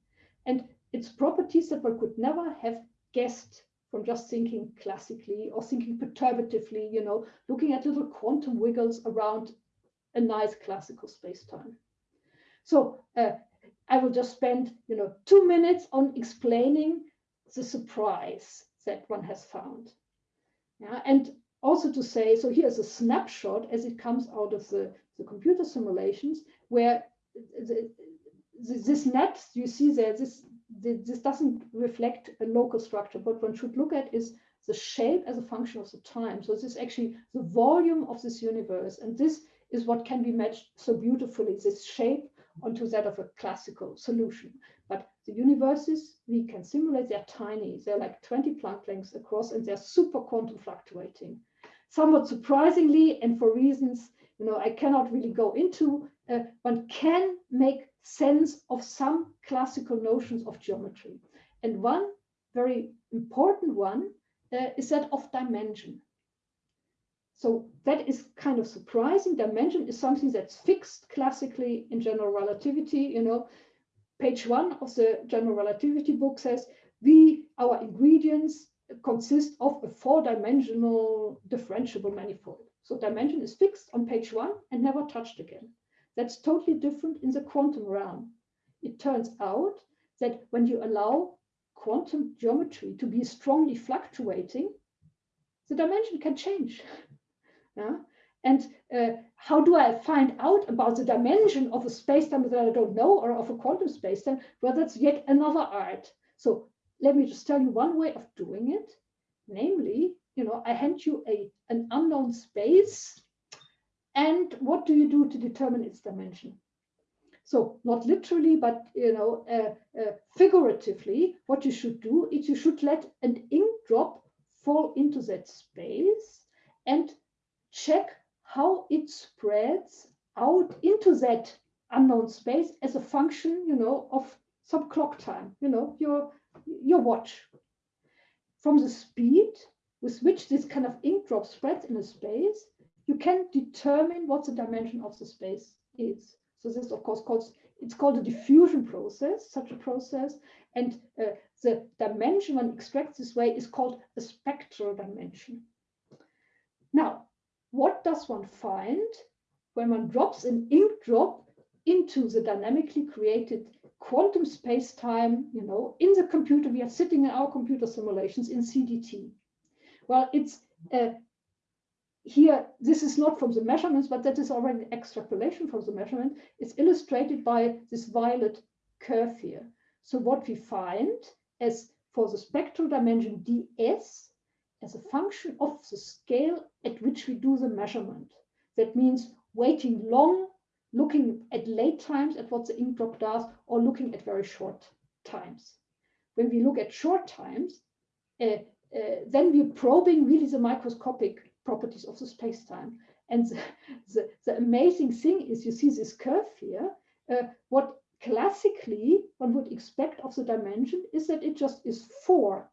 And it's properties that one could never have guessed from just thinking classically or thinking perturbatively, you know, looking at little quantum wiggles around a nice classical space-time. So uh, I will just spend, you know, two minutes on explaining the surprise that one has found. Yeah, and also to say, so here's a snapshot as it comes out of the, the computer simulations where the, the, this net you see there, this this doesn't reflect a local structure. What one should look at is the shape as a function of the time. So this is actually the volume of this universe. And this is what can be matched so beautifully, this shape onto that of a classical solution. But the universes we can simulate, they're tiny. They're like 20 Planck lengths across and they're super quantum fluctuating. Somewhat surprisingly, and for reasons you know I cannot really go into, uh, one can make sense of some classical notions of geometry. And one very important one uh, is that of dimension. So that is kind of surprising. Dimension is something that's fixed classically in general relativity. You know, page one of the general relativity book says we, our ingredients consist of a four-dimensional differentiable manifold. So dimension is fixed on page one and never touched again. That's totally different in the quantum realm. It turns out that when you allow quantum geometry to be strongly fluctuating, the dimension can change. yeah? And uh, how do I find out about the dimension of a spacetime that I don't know or of a quantum spacetime? Well, that's yet another art. So let me just tell you one way of doing it. Namely, you know, I hand you a, an unknown space and what do you do to determine its dimension? So not literally, but you know, uh, uh, figuratively, what you should do is you should let an ink drop fall into that space and check how it spreads out into that unknown space as a function, you know, of some clock time, you know, your your watch. From the speed with which this kind of ink drop spreads in a space, you can determine what the dimension of the space is. So this, of course, called it's called a diffusion process, such a process, and uh, the dimension one extracts this way is called a spectral dimension. What does one find when one drops an ink drop into the dynamically created quantum space-time, you know, in the computer, we are sitting in our computer simulations in CDT. Well, it's uh, here, this is not from the measurements, but that is already extrapolation from the measurement. It's illustrated by this violet curve here. So what we find as for the spectral dimension ds as a function of the scale at which we do the measurement. That means waiting long, looking at late times at what the ink drop does, or looking at very short times. When we look at short times, uh, uh, then we're probing really the microscopic properties of the space-time. And the, the, the, amazing thing is you see this curve here. Uh, what classically one would expect of the dimension is that it just is four,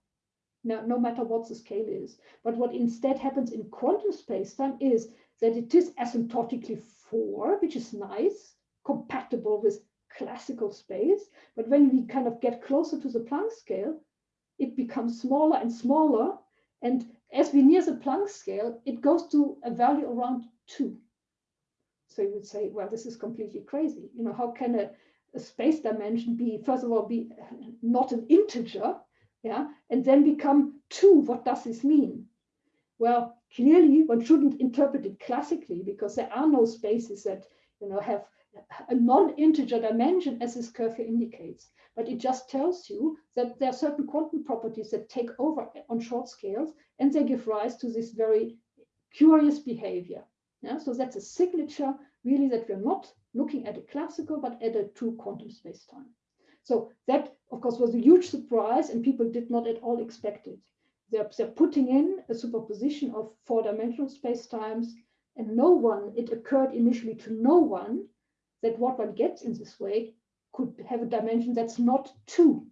no, no matter what the scale is. But what instead happens in quantum space-time is that it is asymptotically four, which is nice, compatible with classical space. But when we kind of get closer to the Planck scale, it becomes smaller and smaller. And as we near the Planck scale, it goes to a value around two. So you would say, well, this is completely crazy. You know, how can a, a space dimension be, first of all, be not an integer, yeah, and then become two? What does this mean? well, clearly one shouldn't interpret it classically because there are no spaces that you know have a non-integer dimension as this curve here indicates. But it just tells you that there are certain quantum properties that take over on short scales and they give rise to this very curious behavior. Yeah? So that's a signature really that we're not looking at a classical, but at a true quantum space-time. So that, of course, was a huge surprise and people did not at all expect it. They're, they're putting in a superposition of four-dimensional space-times and no one, it occurred initially to no one that what one gets in this way could have a dimension that's not two.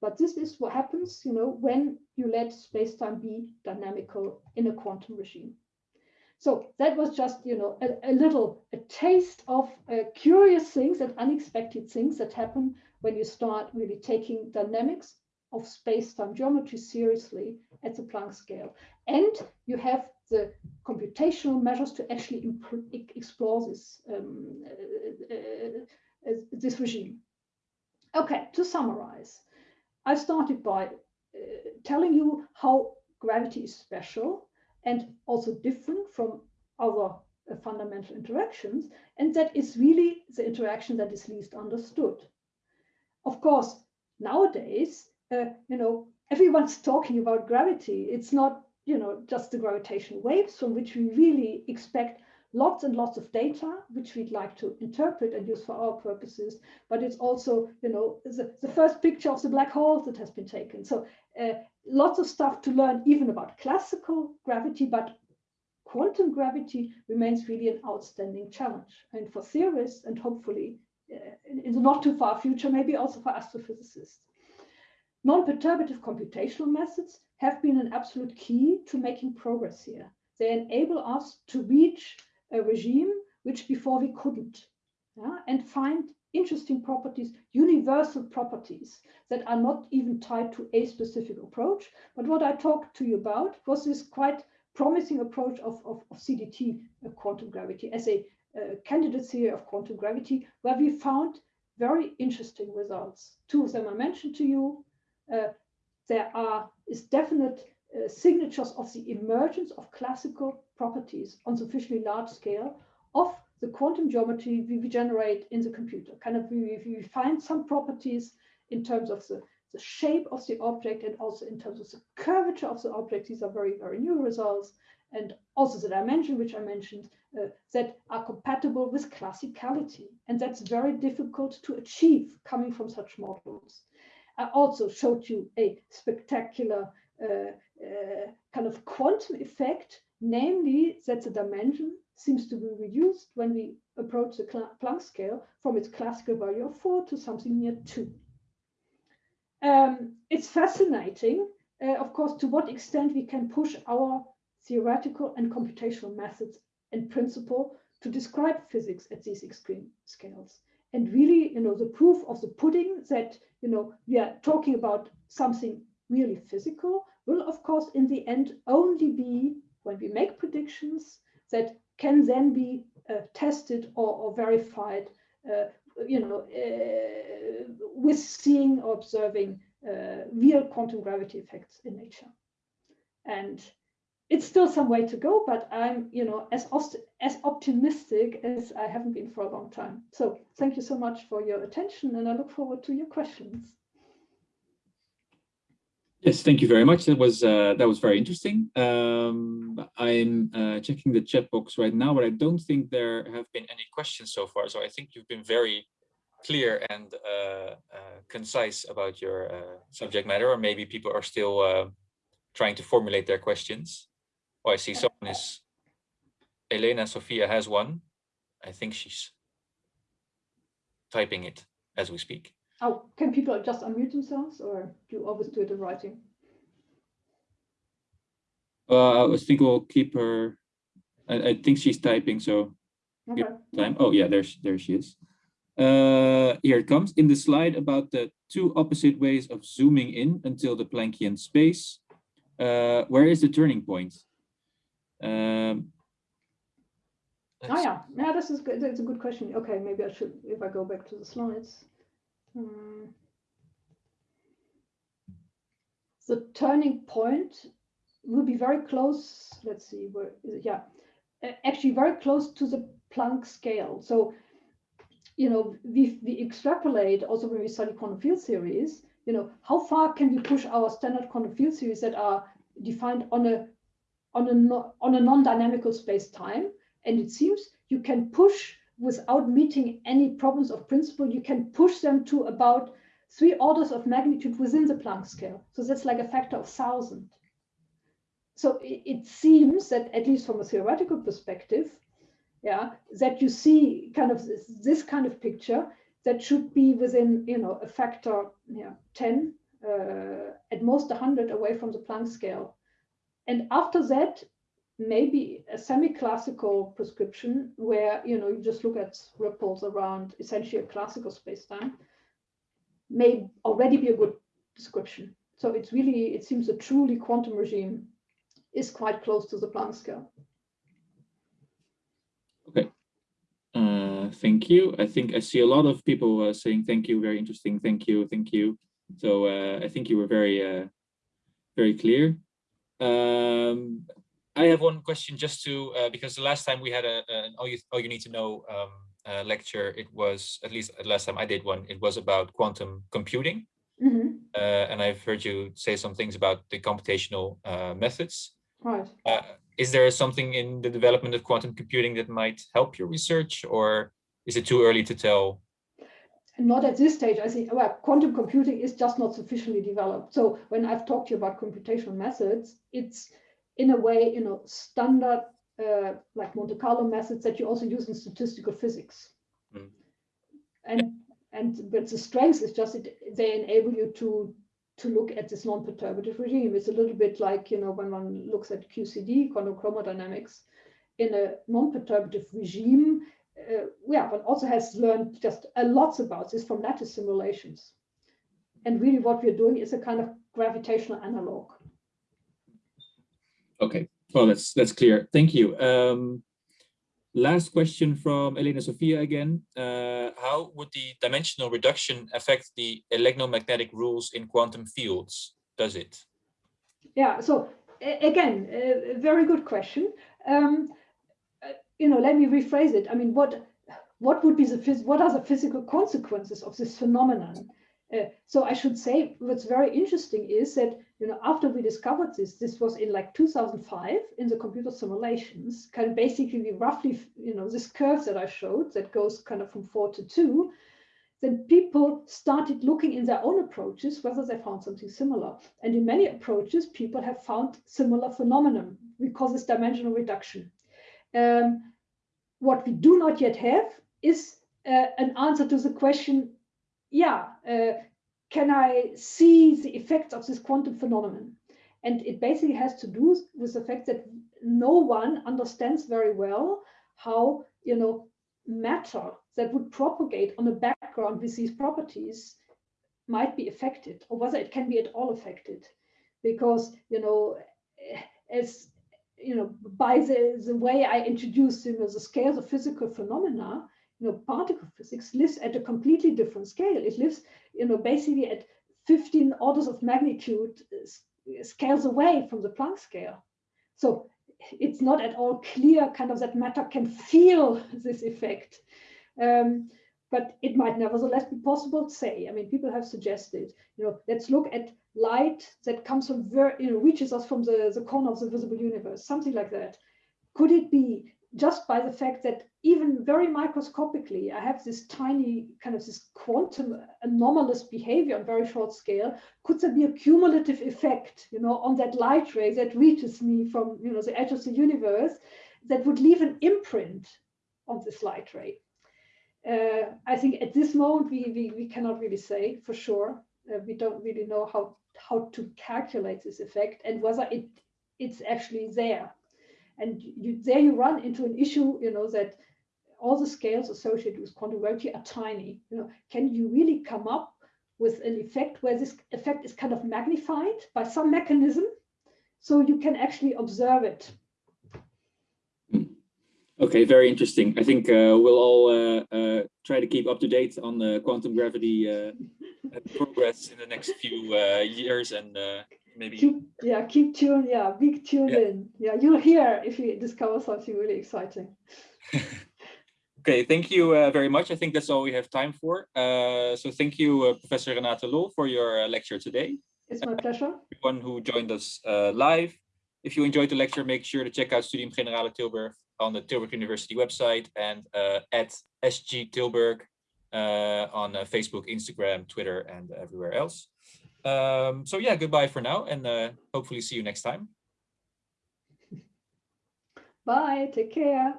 But this is what happens, you know, when you let space-time be dynamical in a quantum regime. So that was just, you know, a, a little a taste of uh, curious things and unexpected things that happen when you start really taking dynamics of space-time geometry seriously at the Planck scale. And you have the computational measures to actually explore this, um, uh, uh, uh, this regime. Okay, to summarize, I started by uh, telling you how gravity is special and also different from other uh, fundamental interactions, and that is really the interaction that is least understood. Of course, nowadays, uh, you know, everyone's talking about gravity. It's not you know, just the gravitational waves from which we really expect lots and lots of data, which we'd like to interpret and use for our purposes. But it's also, you know, the, the first picture of the black holes that has been taken. So uh, lots of stuff to learn even about classical gravity, but quantum gravity remains really an outstanding challenge. And for theorists and hopefully in, in the not too far future, maybe also for astrophysicists. Non-perturbative computational methods have been an absolute key to making progress here. They enable us to reach a regime which before we couldn't, yeah? and find interesting properties, universal properties that are not even tied to a specific approach. But what I talked to you about was this quite promising approach of, of, of CDT uh, quantum gravity as a uh, candidate theory of quantum gravity, where we found very interesting results. Two of them I mentioned to you. Uh, there are is definite uh, signatures of the emergence of classical properties on sufficiently large scale of the quantum geometry we, we generate in the computer. Kind of we, we find some properties in terms of the, the shape of the object and also in terms of the curvature of the object. These are very, very new results. And also the dimension, which I mentioned, uh, that are compatible with classicality. And that's very difficult to achieve coming from such models. I also showed you a spectacular uh, uh, kind of quantum effect, namely that the dimension seems to be reduced when we approach the Planck scale from its classical value of four to something near two. Um, it's fascinating, uh, of course, to what extent we can push our theoretical and computational methods and principle to describe physics at these extreme scales and really, you know, the proof of the pudding that, you know, we are talking about something really physical will, of course, in the end only be when we make predictions that can then be uh, tested or, or verified, uh, you know, uh, with seeing or observing uh, real quantum gravity effects in nature. And it's still some way to go, but I'm, you know, as as optimistic as I haven't been for a long time. So thank you so much for your attention, and I look forward to your questions. Yes, thank you very much. That was uh, that was very interesting. Um, I'm uh, checking the chat box right now, but I don't think there have been any questions so far. So I think you've been very clear and uh, uh concise about your uh, subject matter, or maybe people are still uh, trying to formulate their questions. Oh, I see someone is, Elena Sophia has one. I think she's typing it as we speak. Oh, can people just unmute themselves or do you always do it in writing? Uh, I think we'll keep her, I, I think she's typing, so okay. time. Oh yeah, there, there she is. Uh, here it comes. In the slide about the two opposite ways of zooming in until the Planckian space, uh, where is the turning point? Um, oh yeah, yeah, this is good. That's a good question. Okay, maybe I should, if I go back to the slides. Hmm. The turning point will be very close. Let's see, where is it? Yeah, actually very close to the Planck scale. So, you know, we, we extrapolate also when we study quantum field theories, you know, how far can we push our standard quantum field theories that are defined on a on a on a non-dynamical space-time? And it seems you can push without meeting any problems of principle, you can push them to about three orders of magnitude within the Planck scale. So that's like a factor of thousand. So it, it seems that at least from a theoretical perspective, yeah, that you see kind of this, this kind of picture that should be within, you know, a factor yeah, 10, uh, at most 100 away from the Planck scale. And after that, maybe a semi-classical prescription where, you know, you just look at ripples around essentially a classical spacetime may already be a good description. So it's really, it seems a truly quantum regime is quite close to the Planck scale. Okay. Uh, thank you. I think I see a lot of people uh, saying thank you, very interesting, thank you, thank you. So uh, I think you were very, uh, very clear. Um, I have one question just to, uh, because the last time we had a, an all you, all you need to know um, uh, lecture, it was, at least the last time I did one, it was about quantum computing. Mm -hmm. uh, and I've heard you say some things about the computational uh, methods. Right. Uh, is there something in the development of quantum computing that might help your research or is it too early to tell? Not at this stage. I think well, quantum computing is just not sufficiently developed. So when I've talked to you about computational methods, it's in a way, you know, standard uh, like Monte Carlo methods that you also use in statistical physics. Mm. And and but the strength is just it, they enable you to to look at this non-perturbative regime. It's a little bit like you know when one looks at QCD, quantum chromodynamics, in a non-perturbative regime. Uh, yeah, but also has learned just a lot about this from lattice simulations. And really, what we're doing is a kind of gravitational analog. Okay, well, that's that's clear. Thank you. Um, last question from Elena Sofia again. Uh, how would the dimensional reduction affect the electromagnetic rules in quantum fields? Does it? Yeah, so again, a very good question. Um, you know, let me rephrase it. I mean, what what would be the what are the physical consequences of this phenomenon? Uh, so I should say what's very interesting is that you know after we discovered this, this was in like 2005 in the computer simulations. Kind of basically we roughly you know this curve that I showed that goes kind of from four to two. Then people started looking in their own approaches whether they found something similar. And in many approaches, people have found similar phenomenon. We call this dimensional reduction. Um, what we do not yet have is uh, an answer to the question yeah, uh, can I see the effects of this quantum phenomenon? And it basically has to do with the fact that no one understands very well how, you know, matter that would propagate on a background with these properties might be affected or whether it can be at all affected. Because, you know, as, you know, by the, the way I introduced, you know, the scales of physical phenomena, you know, particle physics lives at a completely different scale. It lives, you know, basically at 15 orders of magnitude uh, scales away from the Planck scale. So it's not at all clear kind of that matter can feel this effect. Um, but it might nevertheless be possible to say. I mean, people have suggested, you know, let's look at light that comes from, very, you know, reaches us from the, the corner of the visible universe, something like that. Could it be just by the fact that even very microscopically, I have this tiny kind of this quantum anomalous behavior on very short scale. Could there be a cumulative effect, you know, on that light ray that reaches me from, you know, the edge of the universe that would leave an imprint on this light ray? Uh, I think at this moment, we, we, we cannot really say for sure. Uh, we don't really know how, how to calculate this effect and whether it it's actually there and you, there you run into an issue, you know, that all the scales associated with quantum gravity are tiny. You know, can you really come up with an effect where this effect is kind of magnified by some mechanism so you can actually observe it? Okay, very interesting. I think uh, we'll all uh, uh, try to keep up to date on the quantum gravity uh, progress in the next few uh, years and uh, maybe. Keep, yeah, keep tuned. Yeah, big tune Yeah. in. Yeah, you'll hear if you discover something really exciting. Okay, thank you uh, very much. I think that's all we have time for. Uh, so thank you, uh, Professor Renate Loll, for your uh, lecture today. It's my pleasure. Everyone who joined us uh, live. If you enjoyed the lecture, make sure to check out Studium Generale Tilburg on the Tilburg University website and uh, at SG Tilburg uh, on uh, Facebook, Instagram, Twitter, and everywhere else. Um, so yeah, goodbye for now, and uh, hopefully see you next time. Bye. Take care.